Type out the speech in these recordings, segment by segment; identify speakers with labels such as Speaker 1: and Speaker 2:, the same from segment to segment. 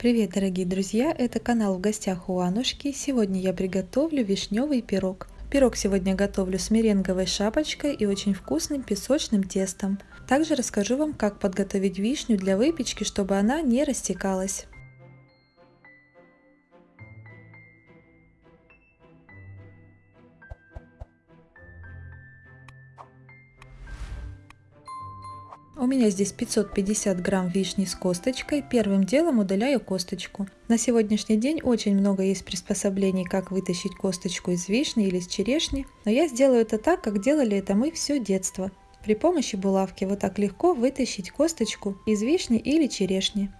Speaker 1: Привет, дорогие друзья! Это канал в гостях у Анушки. Сегодня я приготовлю вишневый пирог. Пирог сегодня готовлю с меренговой шапочкой и очень вкусным песочным тестом. Также расскажу вам, как подготовить вишню для выпечки, чтобы она не растекалась. У меня здесь 550 грамм вишни с косточкой. Первым делом удаляю косточку. На сегодняшний день очень много есть приспособлений, как вытащить косточку из вишни или из черешни. Но я сделаю это так, как делали это мы все детство. При помощи булавки вот так легко вытащить косточку из вишни или черешни.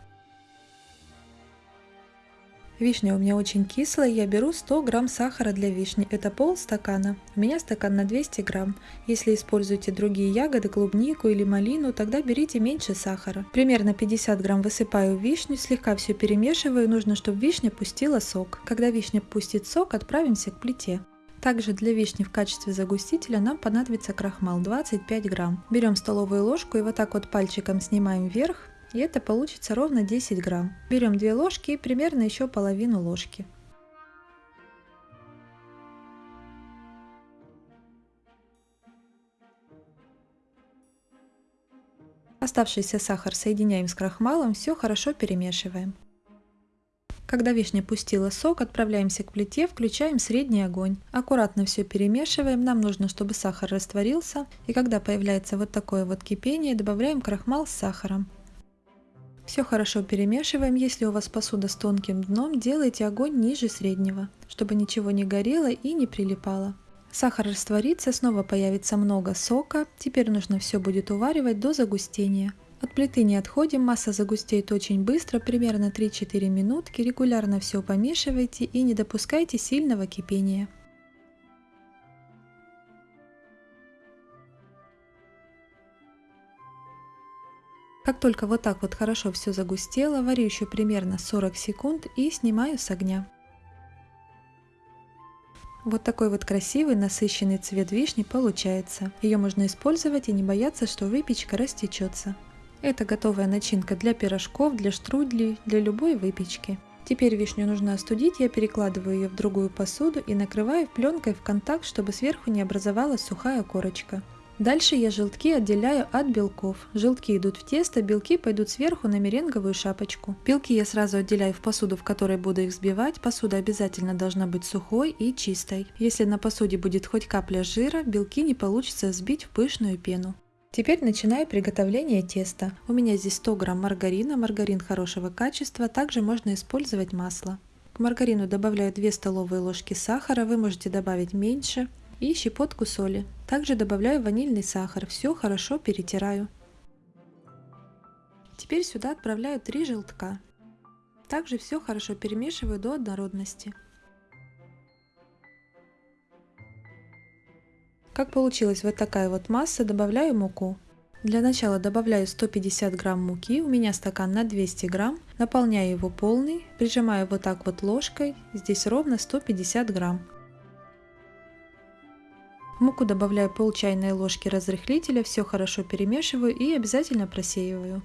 Speaker 1: Вишня у меня очень кислая, я беру 100 грамм сахара для вишни, это пол стакана. У меня стакан на 200 грамм. Если используете другие ягоды, клубнику или малину, тогда берите меньше сахара. Примерно 50 грамм высыпаю вишню, слегка все перемешиваю, нужно, чтобы вишня пустила сок. Когда вишня пустит сок, отправимся к плите. Также для вишни в качестве загустителя нам понадобится крахмал 25 грамм. Берем столовую ложку и вот так вот пальчиком снимаем вверх и это получится ровно 10 грамм. Берем 2 ложки и примерно еще половину ложки. Оставшийся сахар соединяем с крахмалом, все хорошо перемешиваем. Когда вишня пустила сок, отправляемся к плите, включаем средний огонь. Аккуратно все перемешиваем, нам нужно, чтобы сахар растворился. И когда появляется вот такое вот кипение, добавляем крахмал с сахаром. Все хорошо перемешиваем. Если у вас посуда с тонким дном, делайте огонь ниже среднего, чтобы ничего не горело и не прилипало. Сахар растворится, снова появится много сока. Теперь нужно все будет уваривать до загустения. От плиты не отходим, масса загустеет очень быстро, примерно 3-4 минутки. Регулярно все помешивайте и не допускайте сильного кипения. Как только вот так вот хорошо все загустело, варю еще примерно 40 секунд и снимаю с огня. Вот такой вот красивый насыщенный цвет вишни получается. Ее можно использовать и не бояться, что выпечка растечется. Это готовая начинка для пирожков, для штрудлей, для любой выпечки. Теперь вишню нужно остудить, я перекладываю ее в другую посуду и накрываю пленкой в контакт, чтобы сверху не образовалась сухая корочка. Дальше я желтки отделяю от белков. Желтки идут в тесто, белки пойдут сверху на меренговую шапочку. Белки я сразу отделяю в посуду, в которой буду их взбивать. Посуда обязательно должна быть сухой и чистой. Если на посуде будет хоть капля жира, белки не получится взбить в пышную пену. Теперь начинаю приготовление теста. У меня здесь 100 грамм маргарина, маргарин хорошего качества, также можно использовать масло. К маргарину добавляю 2 столовые ложки сахара, вы можете добавить меньше и щепотку соли. Также добавляю ванильный сахар, все хорошо перетираю. Теперь сюда отправляю 3 желтка. Также все хорошо перемешиваю до однородности. Как получилась вот такая вот масса, добавляю муку. Для начала добавляю 150 грамм муки, у меня стакан на 200 грамм, наполняю его полный, прижимаю вот так вот ложкой, здесь ровно 150 грамм. Муку добавляю пол чайной ложки разрыхлителя, все хорошо перемешиваю и обязательно просеиваю.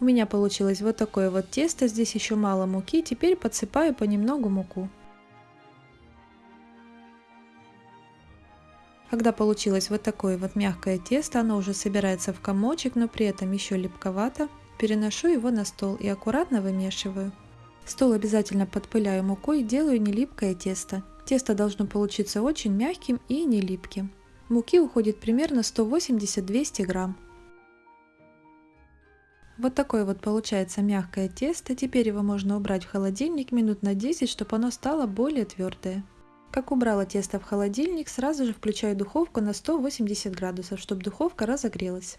Speaker 1: У меня получилось вот такое вот тесто, здесь еще мало муки, теперь подсыпаю понемногу муку. Когда получилось вот такое вот мягкое тесто, оно уже собирается в комочек, но при этом еще липковато, переношу его на стол и аккуратно вымешиваю. Стол обязательно подпыляю мукой и делаю нелипкое тесто. Тесто должно получиться очень мягким и не липким. Муки уходит примерно 180-200 грамм. Вот такое вот получается мягкое тесто. Теперь его можно убрать в холодильник минут на 10, чтобы оно стало более твердое. Как убрала тесто в холодильник, сразу же включаю духовку на 180 градусов, чтобы духовка разогрелась.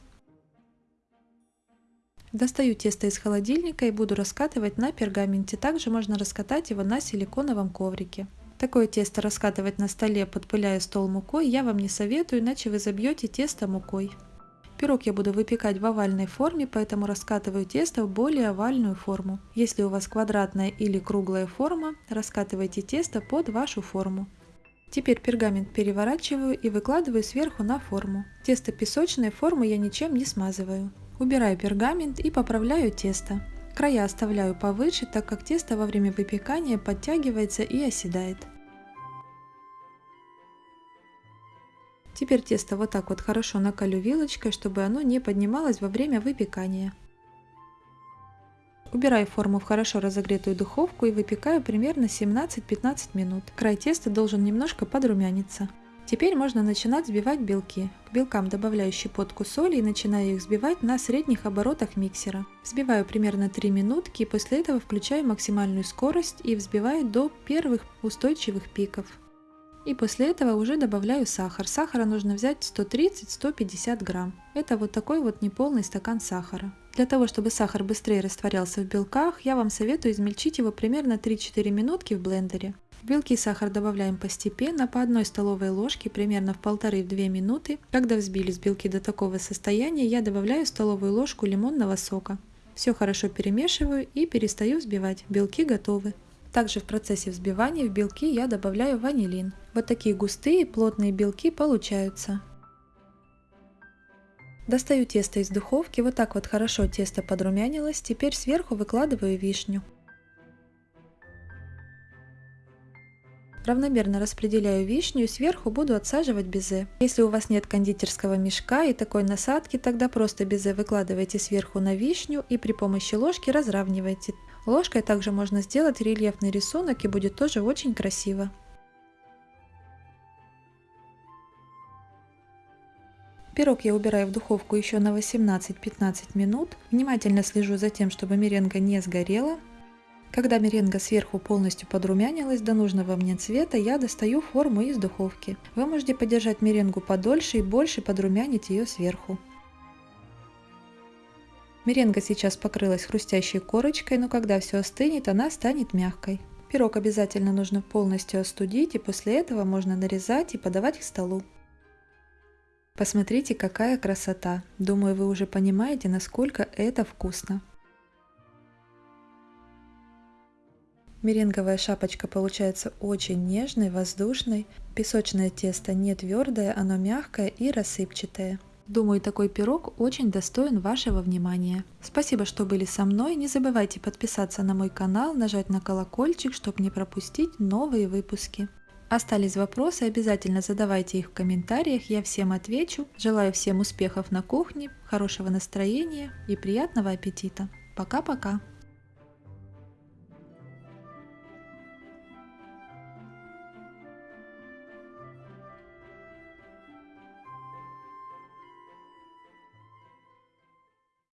Speaker 1: Достаю тесто из холодильника и буду раскатывать на пергаменте. Также можно раскатать его на силиконовом коврике. Такое тесто раскатывать на столе, подпыляя стол мукой, я вам не советую, иначе вы забьете тесто мукой. Пирог я буду выпекать в овальной форме, поэтому раскатываю тесто в более овальную форму. Если у вас квадратная или круглая форма, раскатывайте тесто под вашу форму. Теперь пергамент переворачиваю и выкладываю сверху на форму. Тесто песочной формы я ничем не смазываю. Убираю пергамент и поправляю тесто. Края оставляю повыше, так как тесто во время выпекания подтягивается и оседает. Теперь тесто вот так вот хорошо накалю вилочкой, чтобы оно не поднималось во время выпекания. Убираю форму в хорошо разогретую духовку и выпекаю примерно 17-15 минут. Край теста должен немножко подрумяниться. Теперь можно начинать взбивать белки. К белкам добавляю щепотку соли и начинаю их взбивать на средних оборотах миксера. Взбиваю примерно 3 минутки после этого включаю максимальную скорость и взбиваю до первых устойчивых пиков. И после этого уже добавляю сахар. Сахара нужно взять 130-150 грамм. Это вот такой вот неполный стакан сахара. Для того, чтобы сахар быстрее растворялся в белках, я вам советую измельчить его примерно 3-4 минутки в блендере. Белки и сахар добавляем постепенно, по одной столовой ложке, примерно в 1,5-2 минуты. Когда взбились белки до такого состояния, я добавляю столовую ложку лимонного сока. Все хорошо перемешиваю и перестаю взбивать. Белки готовы. Также в процессе взбивания в белки я добавляю ванилин. Вот такие густые плотные белки получаются. Достаю тесто из духовки, вот так вот хорошо тесто подрумянилось, теперь сверху выкладываю вишню. Равномерно распределяю вишню и сверху буду отсаживать безе. Если у вас нет кондитерского мешка и такой насадки, тогда просто безе выкладывайте сверху на вишню и при помощи ложки разравнивайте. Ложкой также можно сделать рельефный рисунок и будет тоже очень красиво. Пирог я убираю в духовку еще на 18-15 минут. Внимательно слежу за тем, чтобы меренга не сгорела. Когда меренга сверху полностью подрумянилась до нужного мне цвета, я достаю форму из духовки. Вы можете подержать меренгу подольше и больше подрумянить ее сверху. Меренга сейчас покрылась хрустящей корочкой, но когда все остынет, она станет мягкой. Пирог обязательно нужно полностью остудить, и после этого можно нарезать и подавать к столу. Посмотрите, какая красота! Думаю, вы уже понимаете, насколько это вкусно. Меренговая шапочка получается очень нежной, воздушной. Песочное тесто не твердое, оно мягкое и рассыпчатое. Думаю, такой пирог очень достоин вашего внимания. Спасибо, что были со мной. Не забывайте подписаться на мой канал, нажать на колокольчик, чтобы не пропустить новые выпуски. Остались вопросы, обязательно задавайте их в комментариях, я всем отвечу. Желаю всем успехов на кухне, хорошего настроения и приятного аппетита. Пока-пока!